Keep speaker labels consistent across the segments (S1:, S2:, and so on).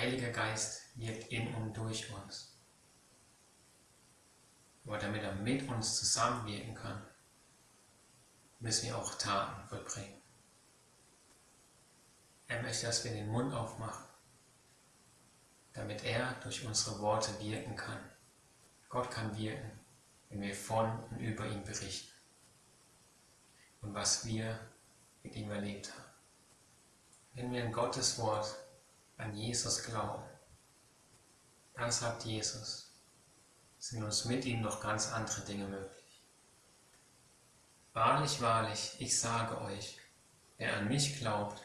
S1: Heiliger Geist wirkt in und durch uns. Aber damit er mit uns zusammenwirken kann, müssen wir auch Taten vollbringen. Er möchte, dass wir den Mund aufmachen, damit er durch unsere Worte wirken kann. Gott kann wirken, wenn wir von und über ihn berichten und was wir mit ihm erlebt haben. Wenn wir an Gottes Wort, an Jesus glauben, dann sagt Jesus, sind uns mit ihm noch ganz andere Dinge möglich. Wahrlich, wahrlich, ich sage euch, wer an mich glaubt,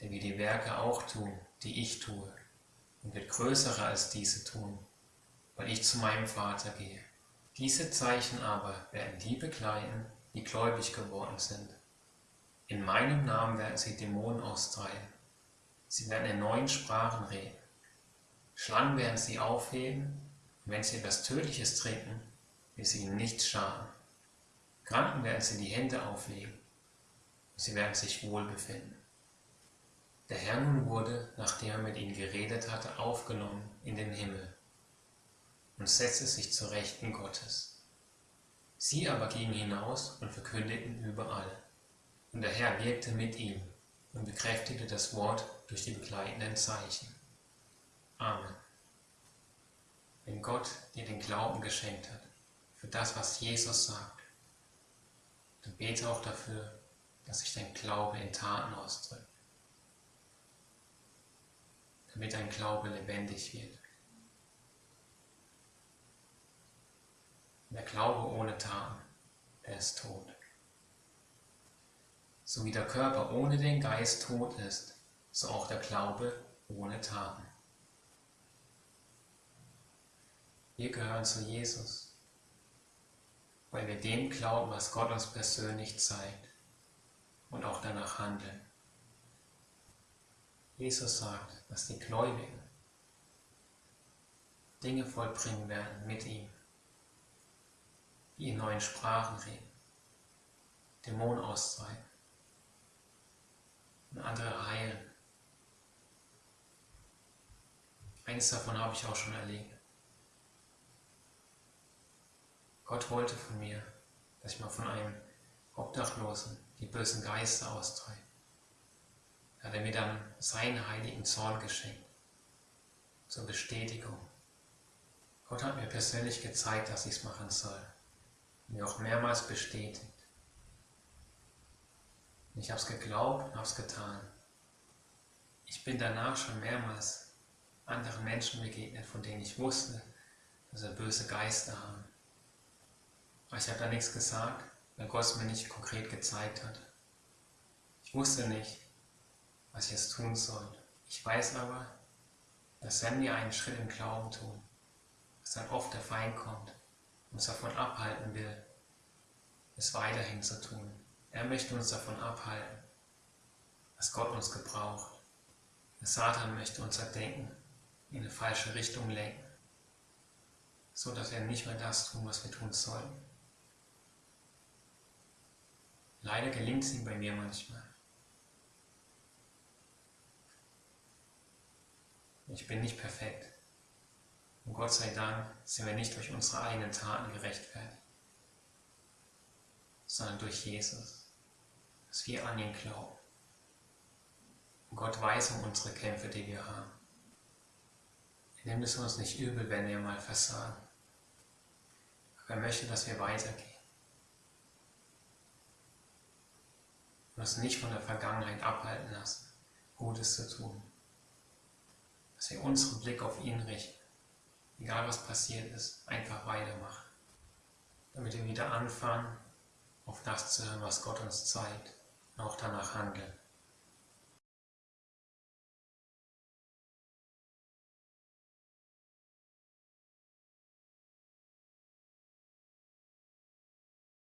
S1: der wird die Werke auch tun, die ich tue, und wird größere als diese tun, weil ich zu meinem Vater gehe. Diese Zeichen aber werden die begleiten, die gläubig geworden sind. In meinem Namen werden sie Dämonen austreiben. Sie werden in neuen Sprachen reden. Schlangen werden sie aufheben, und wenn sie etwas Tödliches trinken, wird sie ihnen nichts schaden. Kranken werden sie die Hände auflegen, und sie werden sich wohl befinden. Der Herr nun wurde, nachdem er mit ihnen geredet hatte, aufgenommen in den Himmel und setzte sich zur Rechten Gottes. Sie aber gingen hinaus und verkündigten überall. Und der Herr wirkte mit ihm und bekräftigte das Wort durch die begleitenden Zeichen. Amen. Wenn Gott dir den Glauben geschenkt hat für das, was Jesus sagt, dann bete auch dafür, dass sich dein Glaube in Taten ausdrückt, damit dein Glaube lebendig wird. Der Glaube ohne Taten, der ist tot. So wie der Körper ohne den Geist tot ist, so auch der Glaube ohne Taten. Wir gehören zu Jesus, weil wir dem glauben, was Gott uns persönlich zeigt und auch danach handeln. Jesus sagt, dass die Gläubigen Dinge vollbringen werden mit ihm, die in neuen Sprachen reden, Dämonen austreiben und andere heilen. Eines davon habe ich auch schon erlebt. Gott wollte von mir, dass ich mal von einem Obdachlosen die bösen Geister austreibe. Da hat er mir dann seinen heiligen Zorn geschenkt, zur Bestätigung. Gott hat mir persönlich gezeigt, dass ich es machen soll. Mir auch mehrmals bestätigt. Ich habe es geglaubt und habe es getan. Ich bin danach schon mehrmals anderen Menschen begegnet, von denen ich wusste, dass sie böse Geister haben. Aber ich habe da nichts gesagt, weil Gott es mir nicht konkret gezeigt hat. Ich wusste nicht, was ich jetzt tun soll. Ich weiß aber, dass wenn wir einen Schritt im Glauben tun, dass dann oft der Feind kommt und uns davon abhalten will, es weiterhin zu tun. Er möchte uns davon abhalten, dass Gott uns gebraucht. Der Satan möchte unser Denken in eine falsche Richtung lenken, so dass wir nicht mehr das tun, was wir tun sollen. Leider gelingt es ihm bei mir manchmal. Ich bin nicht perfekt. Und Gott sei Dank sind wir nicht durch unsere eigenen Taten gerechtfertigt, sondern durch Jesus, dass wir an ihn glauben. Und Gott weiß um unsere Kämpfe, die wir haben. Er nimmt es uns nicht übel, wenn wir mal versagen. Aber er möchte, dass wir weitergehen. und uns nicht von der Vergangenheit abhalten lassen, Gutes zu tun. Dass wir unseren Blick auf ihn richten, egal was passiert ist, einfach weitermachen, damit wir wieder anfangen, auf das zu hören, was Gott uns zeigt auch danach handeln.